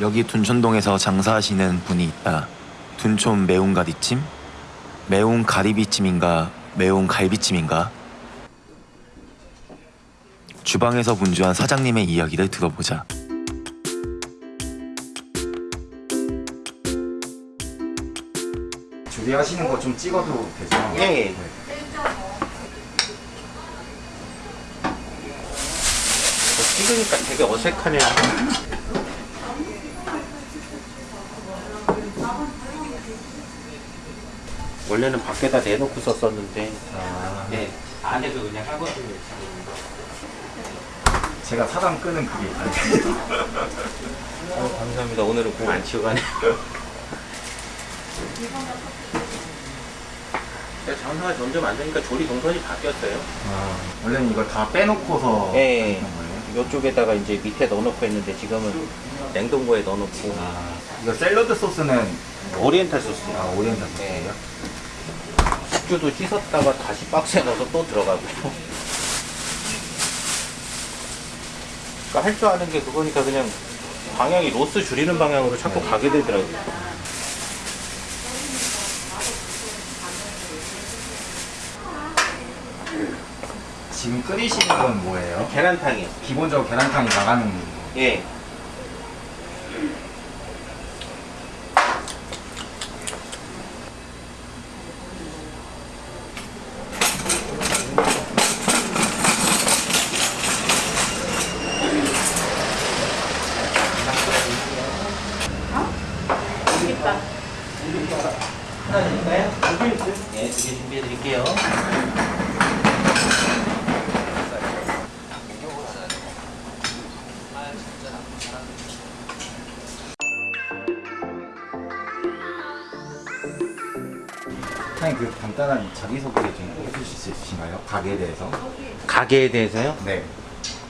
여기 둔촌동에서 장사하시는 분이 있다. 둔촌 매운 가리찜? 매운 가리비찜인가 매운 갈비찜인가? 주방에서 분주한 사장님의 이야기를 들어보자. 조리하시는 거 좀 찍어도 되죠? 예, 예. 네. 찍으니까 되게 어색하네요. 원래는 밖에다 내놓고 썼었는데, 아, 네, 안에서 그냥 하거든요. 제가 사람 끄는 그게. 어, 감사합니다. 오늘은 공 안 치고 가네요. 장사가 점점 안 되니까 조리 동선이 바뀌었어요. 아, 원래는 이거 다 빼놓고서 예. 이쪽에다가 이제 밑에 넣어놓고 했는데 지금은 냉동고에 넣어놓고 아, 이거 샐러드 소스는 오리엔탈 소스. 아, 오리엔탈 네. 소스예요? 숙주도 씻었다가 다시 박스에 넣어서 또 들어가고. 그러니까 할 줄 아는 게 그거니까 그냥 방향이 loss 줄이는 방향으로 자꾸 가게 되더라고요. 지금 끓이시는 건 뭐예요? 계란탕이요. 기본적으로 계란탕이 나가는 예. 하나 드릴까요? 네, 두 개 준비해 드릴게요. 사장님 그 간단한 자기소개 좀 해주실 수 있으신가요? 가게에 대해서? 가게에 대해서요? 네.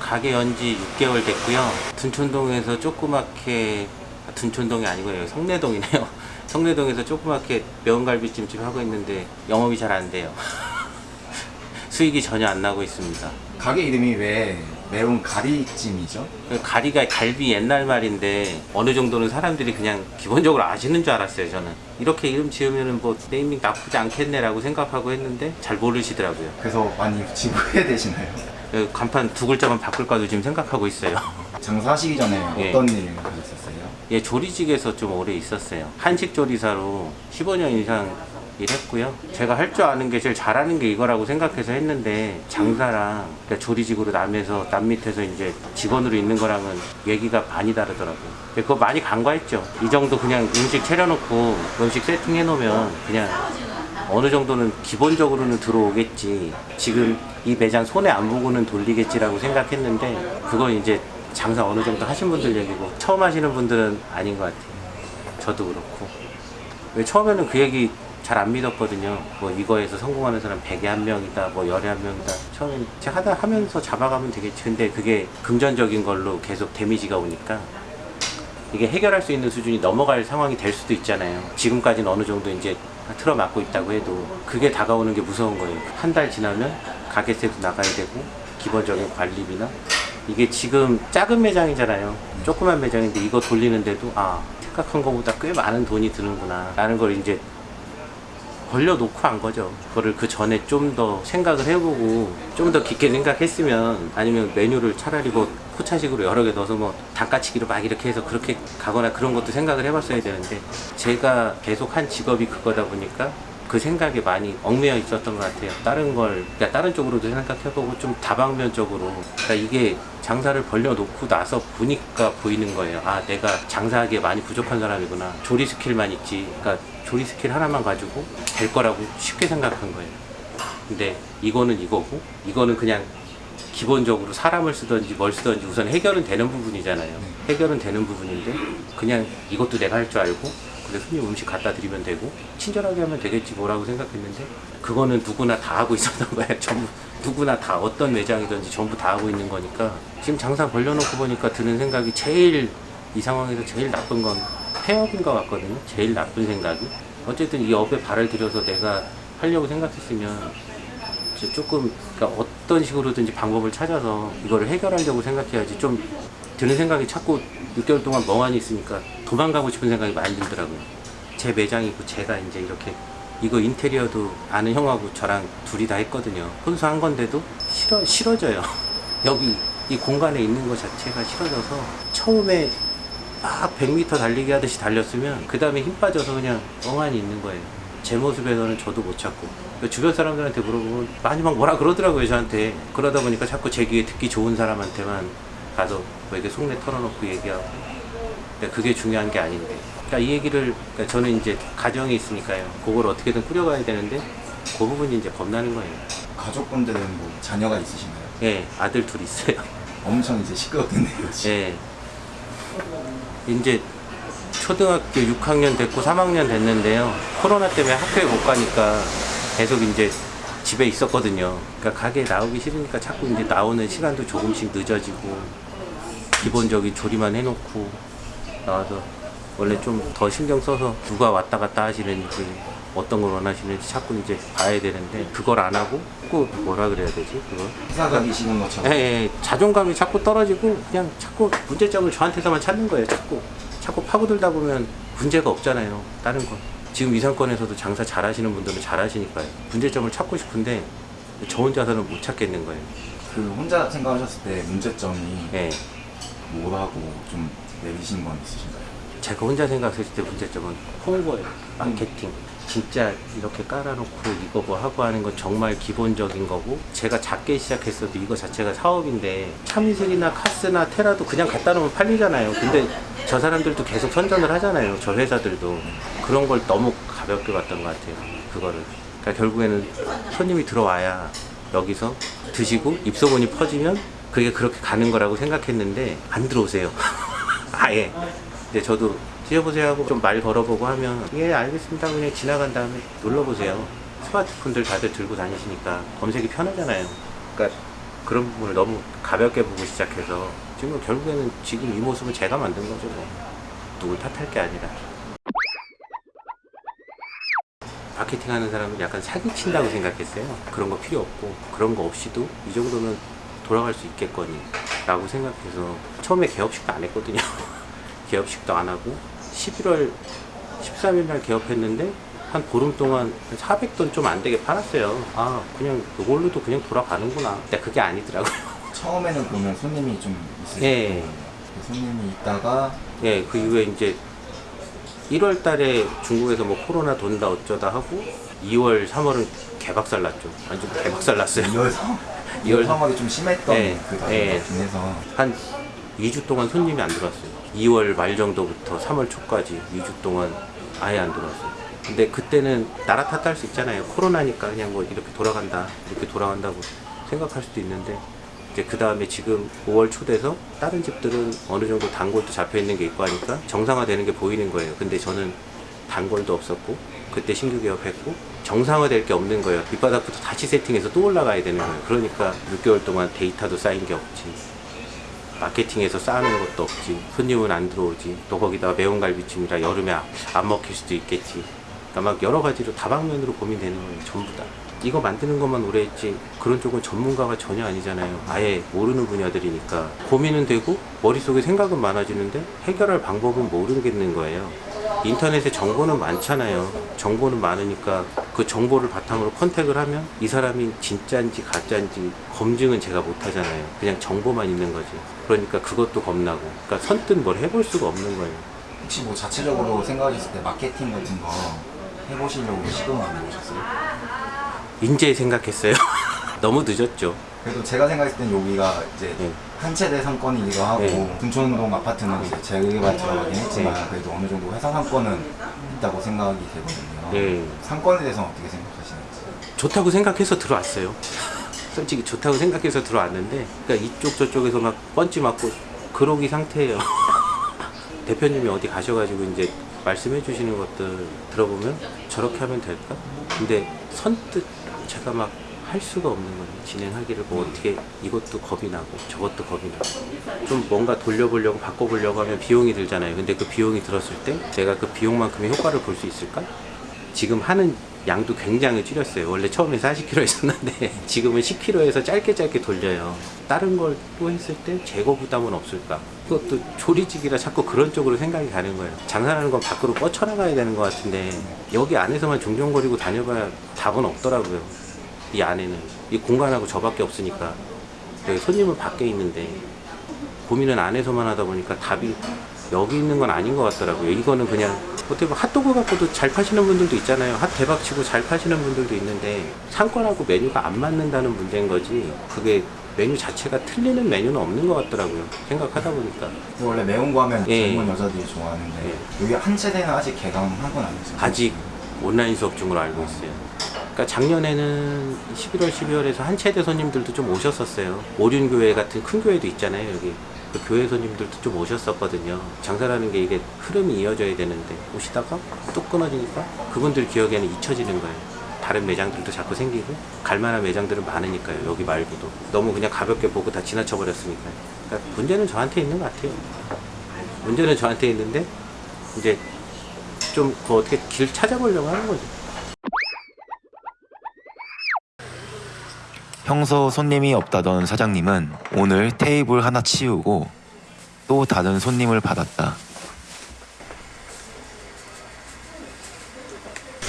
가게 연지 6개월 됐고요. 둔촌동에서 조그맣게 아, 둔촌동이 아니고요. 여기 성내동이네요. 성내동에서 조그맣게 매운갈비찜집 하고 있는데 영업이 잘 안 돼요. 수익이 전혀 안 나고 있습니다. 가게 이름이 왜 매운 가리찜이죠? 그 가리가 갈비 옛날 말인데 어느 정도는 사람들이 그냥 기본적으로 아시는 줄 알았어요. 저는 이렇게 이름 지으면은 뭐 네이밍 나쁘지 않겠네라고 생각하고 했는데 잘 모르시더라고요. 그래서 많이 지금 후회되시나요? 그 간판 두 글자만 바꿀까도 지금 생각하고 있어요. 장사하시기 전에 예. 어떤 일 하셨었어요? 예, 조리직에서 좀 오래 있었어요. 한식 조리사로 15년 이상 일했고요. 제가 할 줄 아는 게 제일 잘하는 게 이거라고 생각해서 했는데 장사랑 그러니까 조리직으로 남에서 남 밑에서 이제 직원으로 있는 거랑은 얘기가 많이 다르더라고요. 그거 많이 간과했죠. 이 정도 그냥 음식 차려놓고 음식 세팅해 놓으면 그냥 어느 정도는 기본적으로는 들어오겠지. 지금 이 매장 손에 안 보고는 돌리겠지라고 생각했는데 그건 이제 장사 어느 정도 하신 분들 얘기고 처음 하시는 분들은 아닌 것 같아요. 저도 그렇고. 왜 처음에는 그 얘기 잘 안 믿었거든요. 뭐 이거에서 성공하는 사람 100에 한 명이다, 뭐 열에 한 명이다. 처음엔 제가 하다 하면서 잡아가면 되겠지. 근데 그게 금전적인 걸로 계속 데미지가 오니까 이게 해결할 수 있는 수준이 넘어갈 상황이 될 수도 있잖아요. 지금까지는 어느 정도 이제 틀어막고 있다고 해도 그게 다가오는 게 무서운 거예요. 한 달 지나면 가게세도 나가야 되고 기본적인 관리비나 이게 지금 작은 매장이잖아요. 조그만 매장인데 이거 돌리는데도 아 생각한 것보다 꽤 많은 돈이 드는구나 라는 걸 이제 벌려놓고 한 거죠. 그거를 그 전에 좀 더 생각을 해보고 좀 더 깊게 생각했으면 아니면 메뉴를 차라리 뭐 포차식으로 여러 개 넣어서 뭐 단가치기로 막 이렇게 해서 그렇게 가거나 그런 것도 생각을 해봤어야 되는데 제가 계속 한 직업이 그거다 보니까 그 생각에 많이 얽매여 있었던 것 같아요. 다른 걸, 그러니까 다른 쪽으로도 생각해보고 좀 다방면적으로. 그러니까 이게 장사를 벌려놓고 나서 보니까 보이는 거예요. 아, 내가 장사하기에 많이 부족한 사람이구나. 조리 skill만 있지. 그러니까 조리 스킬 하나만 가지고 될 거라고 쉽게 생각한 거예요. 근데 이거는 이거고, 이거는 그냥 기본적으로 사람을 쓰든지 뭘 쓰든지 우선 해결은 되는 부분이잖아요. 해결은 되는 부분인데 그냥 이것도 내가 할 줄 알고 그래 손님 음식 갖다 드리면 되고 친절하게 하면 되겠지 뭐라고 생각했는데 그거는 누구나 다 하고 있었던 거예요. 전부 누구나 다 어떤 매장이든지 전부 다 하고 있는 거니까 지금 장사 벌려놓고 보니까 드는 생각이 제일 이 상황에서 제일 나쁜 건 폐업인 것 같거든요. 제일 나쁜 생각이 어쨌든 이 업에 발을 들여서 내가 하려고 생각했으면 조금 그러니까 어떤 식으로든지 방법을 찾아서 이거를 해결하려고 생각해야지 좀 드는 생각이 자꾸 6개월 동안 멍하니 있으니까 도망가고 싶은 생각이 많이 들더라고요. 제 매장이고 제가 이제 이렇게 이거 인테리어도 아는 형하고 저랑 둘이 다 했거든요. 혼수 한 건데도 싫어, 싫어져요. 여기 이 공간에 있는 것 자체가 싫어져서 처음에 막 100m 달리기 하듯이 달렸으면 그 다음에 힘 빠져서 그냥 멍하니 있는 거예요. 제 모습에서는 저도 못 찾고 그 주변 사람들한테 물어보면 많이 막 뭐라 그러더라고요 저한테 그러다 보니까 자꾸 제 귀에 듣기 좋은 사람한테만 가서 뭐 이렇게 속내 털어놓고 얘기하고 근데 그게 중요한 게 아닌데 그러니까 이 얘기를 그러니까 저는 이제 가정이 있으니까요 그걸 어떻게든 꾸려가야 되는데 그 부분이 이제 겁나는 거예요 가족분들은 뭐 자녀가 있으신가요? 예 아들 둘 있어요 엄청 이제 시끄럽겠네요. 지금. 예. 이제 초등학교 6학년 됐고 3학년 됐는데요. 코로나 때문에 학교에 못 가니까 계속 이제 집에 있었거든요. 그러니까 가게에 나오기 싫으니까 자꾸 이제 나오는 시간도 조금씩 늦어지고 기본적인 조리만 해놓고 나와서 원래 좀 더 신경 써서 누가 왔다 갔다 하시는지 어떤 걸 원하시는지 자꾸 이제 봐야 되는데 그걸 안 하고 꼭 뭐라 그래야 되지 그걸 회사 가기 싫은 것처럼. 예, 예, 자존감이 자꾸 떨어지고 그냥 자꾸 문제점을 저한테서만 찾는 거예요. 자꾸 자꾸 파고들다 보면 문제가 없잖아요. 다른 건 지금 이 상권에서도 장사 잘 하시는 분들은 잘 하시니까요. 문제점을 찾고 싶은데 저 혼자서는 못 찾겠는 거예요. 그 혼자 생각하셨을 때 문제점이 예, 뭐라고 좀 내리신 건 있으신가요? 제가 혼자 생각했을 때 문제점은 홍보예요. 마케팅. 진짜 이렇게 깔아놓고 이거 뭐 하고 하는 건 정말 기본적인 거고 제가 작게 시작했어도 이거 자체가 사업인데 참이슬이나 카스나 테라도 그냥 갖다 놓으면 팔리잖아요. 근데 저 사람들도 계속 선전을 하잖아요 저 회사들도. 그런 걸 너무 가볍게 봤던 것 같아요 그거를. 그러니까 결국에는 손님이 들어와야 여기서 드시고 입소문이 퍼지면 그게 그렇게 가는 거라고 생각했는데 안 들어오세요. 아예. 근데 저도 드셔보세요 하고 좀 말 걸어보고 하면 예 알겠습니다. 그냥 지나간 다음에 눌러보세요. 스마트폰들 다들 들고 다니시니까 검색이 편하잖아요. 그러니까 그런 부분을 너무 가볍게 보고 시작해서 지금 결국에는 지금 이 모습은 제가 만든 거죠 뭐. 누굴 탓할 게 아니라. 마케팅 하는 사람은 약간 사기친다고 생각했어요. 그런 거 필요 없고 그런 거 없이도 이 정도면 돌아갈 수 있겠거니 라고 생각해서 처음에 개업식도 안 했거든요. 개업식도 안 하고 11월 13일 날 개업했는데 한 보름 동안 400돈 좀 안 되게 팔았어요. 아 그냥 그걸로도 그냥 돌아가는구나. 근데 그게 아니더라고요. 처음에는 보면 손님이 좀 있으실 예. 거예요. 그 손님이 있다가 예, 그 이후에 이제 1월 달에 중국에서 뭐 코로나 돈다 어쩌다 하고 2월, 3월은 개박살 났죠. 완전 개박살 났어요. 2월 3월, 2월 3월이 좀 심했던 예, 그 예. 달이긴 해서 한 2주 동안 손님이 안 들어왔어요. 2월 말 정도부터 3월 초까지 2주 동안 아예 안 들어왔어요. 근데 그때는 나라 탓할 수 있잖아요. 코로나니까 그냥 뭐 이렇게 돌아간다, 이렇게 돌아간다고 생각할 수도 있는데 이제 그 다음에 지금 5월 초 돼서 다른 집들은 어느 정도 단골도 잡혀 있는 게 있고 하니까 정상화되는 게 보이는 거예요. 근데 저는 단골도 없었고 그때 신규 개업했고 정상화될 게 없는 거예요. 밑바닥부터 다시 세팅해서 또 올라가야 되는 거예요. 그러니까 6개월 동안 데이터도 쌓인 게 없지. 마케팅에서 쌓는 것도 없지. 손님은 안 들어오지. 또 거기다가 매운 갈비찜이라 여름에 안- 안 먹힐 수도 있겠지. 그러니까 막 여러 가지로 다방면으로 고민되는 거예요 전부 다. 이거 만드는 것만 오래 했지 그런 쪽은 전문가가 전혀 아니잖아요. 아예 모르는 분야들이니까. 고민은 되고 머릿속에 생각은 많아지는데 해결할 방법은 모르겠는 거예요 인터넷에 정보는 많잖아요. 정보는 많으니까 그 정보를 바탕으로 컨택을 하면 이 사람이 진짜인지 가짜인지 검증은 제가 못 하잖아요. 그냥 정보만 있는 거지. 그러니까 그것도 겁나고. 그러니까 선뜻 뭘 해볼 수가 없는 거예요. 혹시 뭐 자체적으로 생각하셨을 때 마케팅 같은 거 해보시려고 시도는 안 해보셨어요? 인제 생각했어요. 너무 늦었죠. 그래도 제가 생각했을 땐 여기가 이제 네. 한 채대 상권이기도 하고 네. 둔촌동 아파트는 이제 재개발 들어가긴 했지만 네. 그래도 어느 정도 회사 상권은 있다고 생각이 되거든요. 네. 상권에 대해서 어떻게 생각하시는지? 좋다고 생각해서 들어왔어요. 솔직히 좋다고 생각해서 들어왔는데, 그러니까 이쪽 저쪽에서 막 펀치 맞고 그러기 상태예요. 대표님이 어디 가셔가지고 이제 말씀해 주시는 것들 들어보면 저렇게 하면 될까? 근데 선뜻 제가 막 할 수가 없는 거예요. 진행하기를 뭐 어떻게 이것도 겁이 나고 저것도 겁이 나고 좀 뭔가 돌려보려고 바꿔보려고 하면 비용이 들잖아요. 근데 그 비용이 들었을 때 내가 그 비용만큼의 효과를 볼 수 있을까? 지금 하는 양도 굉장히 줄였어요. 원래 처음에 40kg 했었는데 지금은 10kg에서 짧게 짧게 돌려요. 다른 걸 또 했을 때 재고 부담은 없을까? 이것도 조리직이라 자꾸 그런 쪽으로 생각이 가는 거예요. 장사라는 건 밖으로 뻗쳐나가야 되는 것 같은데 여기 안에서만 종종거리고 다녀봐야 답은 없더라고요. 이 안에는 이 공간하고 저밖에 없으니까 손님은 밖에 있는데 고민은 안에서만 하다 보니까 답이 여기 있는 건 아닌 것 같더라고요. 이거는 그냥 어떻게 보면 핫도그 갖고도 잘 파시는 분들도 있잖아요. 핫 대박 치고 잘 파시는 분들도 있는데 상권하고 메뉴가 안 맞는다는 문제인 거지 그게 메뉴 자체가 틀리는 메뉴는 없는 것 같더라고요. 생각하다 보니까. 근데 원래 매운 거 하면 예. 젊은 여자들이 좋아하는데 여기 한 세대는 아직 개강한 건 아니죠? 아직 온라인 수업 중으로 알고 있어요. 그러니까 작년에는 11월, 12월에서 한 체대 손님들도 좀 오셨었어요. 오륜교회 같은 큰 교회도 있잖아요, 여기. 그 교회 손님들도 좀 오셨었거든요. 장사라는 게 이게 흐름이 이어져야 되는데 오시다가 뚝 끊어지니까 그분들 기억에는 잊혀지는 거예요. 다른 매장들도 자꾸 생기고 갈만한 매장들은 많으니까요. 여기 말고도 너무 그냥 가볍게 보고 다 지나쳐 버렸으니까요. 그러니까 문제는 저한테 있는 것 같아요. 문제는 저한테 있는데 이제 좀 그 어떻게 길 찾아보려고 하는 거죠. 평소 손님이 없다던 사장님은 오늘 테이블 하나 치우고 또 다른 손님을 받았다.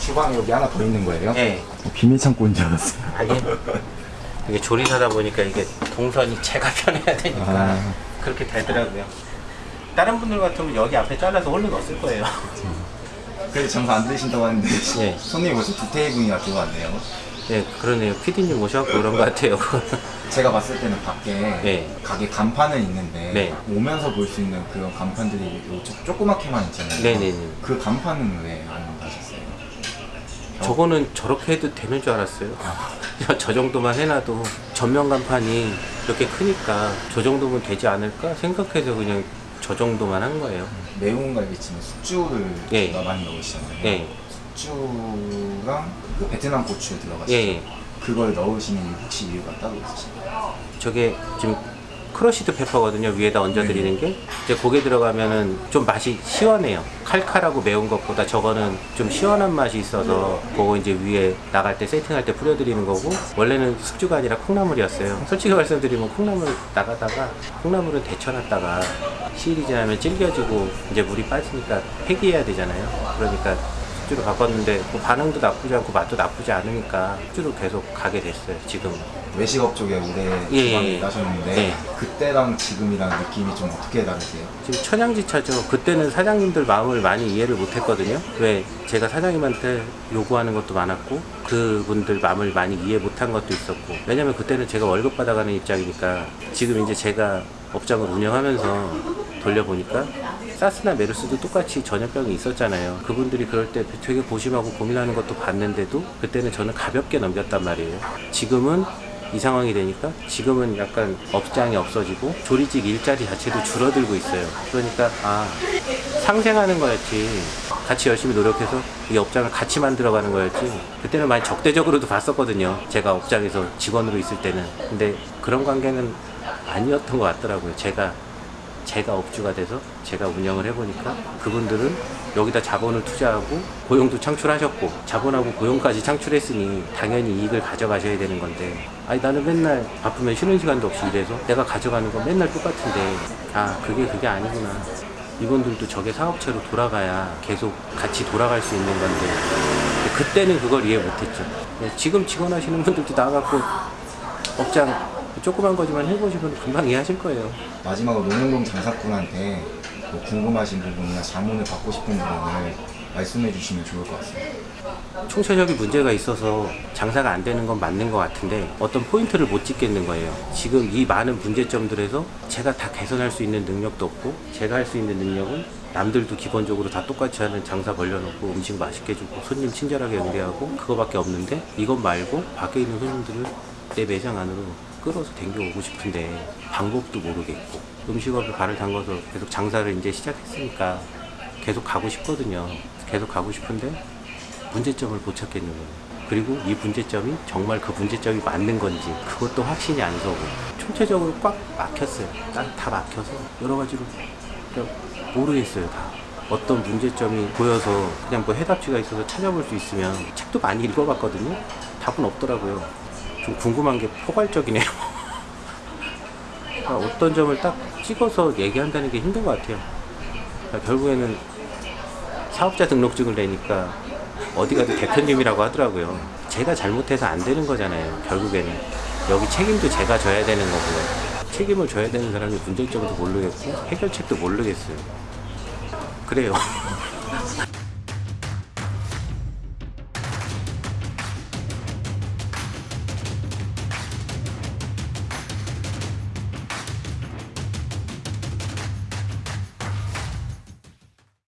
주방에 여기 하나 더 있는 거예요? 네. 비밀 창고인 줄 알았어요. 아니 이게 조리사다 보니까 이게 동선이 제가 편해야 되니까 아. 그렇게 되더라고요. 다른 분들 같으면 여기 앞에 잘라서 홀로 넣었을 거예요. 그래도 장사 안 되신다고 하는데 예. 손님이 벌써 두 테이블이나 들어왔네요. 네, 그러네요. 피디님 오셔갖고 그런 것 같아요. 제가 봤을 때는 밖에 네. 가게 간판은 있는데 네. 오면서 볼 수 있는 그런 간판들이 요 조- 조그맣게만 있잖아요. 네네네. 그 간판은 왜안 하셨어요? 저거는 저렇게 해도 되는 줄 알았어요. 저 정도만 해놔도 전면 간판이 이렇게 크니까 저 정도면 되지 않을까 생각해서 그냥 저 정도만 한 거예요. 매운 갈비찜에 숙주를 예. 많이 넣으시잖아요. 예. 숙주랑 그 베트남 고추 들어가시죠. 예. 그걸 넣으시는 혹시 이유가 따로 있으신가요? 저게 지금 crushed pepper거든요. 위에다 얹어드리는 게. 이제 고개 들어가면은 좀 맛이 시원해요. 칼칼하고 매운 것보다 저거는 좀 시원한 맛이 있어서 그거 이제 위에 나갈 때 세팅할 때 뿌려드리는 거고 원래는 숙주가 아니라 콩나물이었어요. 솔직히 말씀드리면 콩나물 나가다가 콩나물은 데쳐놨다가 시일이 지나면 질겨지고 이제 물이 빠지니까 폐기해야 되잖아요. 그러니까 숙주로 바꿨는데 뭐 반응도 나쁘지 않고 맛도 나쁘지 않으니까 숙주로 계속 가게 됐어요. 지금. 외식업 쪽에 오래 예, 주방에 예. 일하셨는데 예. 그때랑 지금이랑 느낌이 좀 어떻게 다르세요? 지금 천양지차죠. 그때는 사장님들 마음을 많이 이해를 못했거든요. 왜 제가 사장님한테 요구하는 것도 많았고 그분들 마음을 많이 이해 못한 것도 있었고 왜냐면 그때는 제가 월급 받아가는 입장이니까 지금 이제 제가 업장을 운영하면서 돌려보니까 사스나 메르스도 똑같이 전염병이 있었잖아요. 그분들이 그럴 때 되게 고심하고 고민하는 것도 봤는데도 그때는 저는 가볍게 넘겼단 말이에요. 지금은 이 상황이 되니까 지금은 약간 업장이 없어지고 조리직 일자리 자체도 줄어들고 있어요. 그러니까 아 상생하는 거였지. 같이 열심히 노력해서 이 업장을 같이 만들어가는 거였지. 그때는 많이 적대적으로도 봤었거든요. 제가 업장에서 직원으로 있을 때는. 근데 그런 관계는 아니었던 것 같더라고요. 제가 제가 업주가 돼서 제가 운영을 해보니까 그분들은 여기다 자본을 투자하고 고용도 창출하셨고 자본하고 고용까지 창출했으니 당연히 이익을 가져가셔야 되는 건데 아니 나는 맨날 바쁘면 쉬는 시간도 없이 일해서 내가 가져가는 건 맨날 똑같은데 아 그게 그게 아니구나. 이분들도 저게 사업체로 돌아가야 계속 같이 돌아갈 수 있는 건데 그때는 그걸 이해 못했죠. 네, 지금 직원 하시는 분들도 나가고 업장 조그만 거지만 해보시면 금방 이해하실 거예요 마지막으로 농영동 장사꾼한테 뭐 궁금하신 부분이나 자문을 받고 싶은 부분을 말씀해 주시면 좋을 것 같습니다. 총체적인 문제가 있어서 장사가 안 되는 건 맞는 것 같은데 어떤 포인트를 못 찍겠는 거예요. 지금 이 많은 문제점들에서 제가 다 개선할 수 있는 능력도 없고 제가 할 수 있는 능력은 남들도 기본적으로 다 똑같이 하는 장사 벌려놓고 음식 맛있게 주고 손님 친절하게 응대하고 그거밖에 없는데 이것 말고 밖에 있는 손님들을 내 매장 안으로 끌어서 댕겨오고 싶은데 방법도 모르겠고 음식업에 발을 담궈서 계속 장사를 이제 시작했으니까 계속 가고 싶거든요. 계속 가고 싶은데 문제점을 못 찾겠는 거예요. 그리고 이 문제점이 정말 그 문제점이 맞는 건지 그것도 확신이 안 서고 총체적으로 꽉 막혔어요. 난다 막혀서 여러 가지로 모르겠어요 다. 어떤 문제점이 보여서 그냥 뭐 해답지가 있어서 찾아볼 수 있으면 책도 많이 읽어봤거든요. 답은 없더라고요. 좀 궁금한 게 포괄적이네요. 그러니까 어떤 점을 딱 찍어서 얘기한다는 게 힘든 것 같아요. 그러니까 결국에는 사업자 등록증을 내니까 어디 가도 대표님이라고 하더라고요. 제가 잘못해서 안 되는 거잖아요. 결국에는 여기 책임도 제가 져야 되는 거고요. 책임을 져야 되는 사람이 문제점도 모르겠고 해결책도 모르겠어요. 그래요.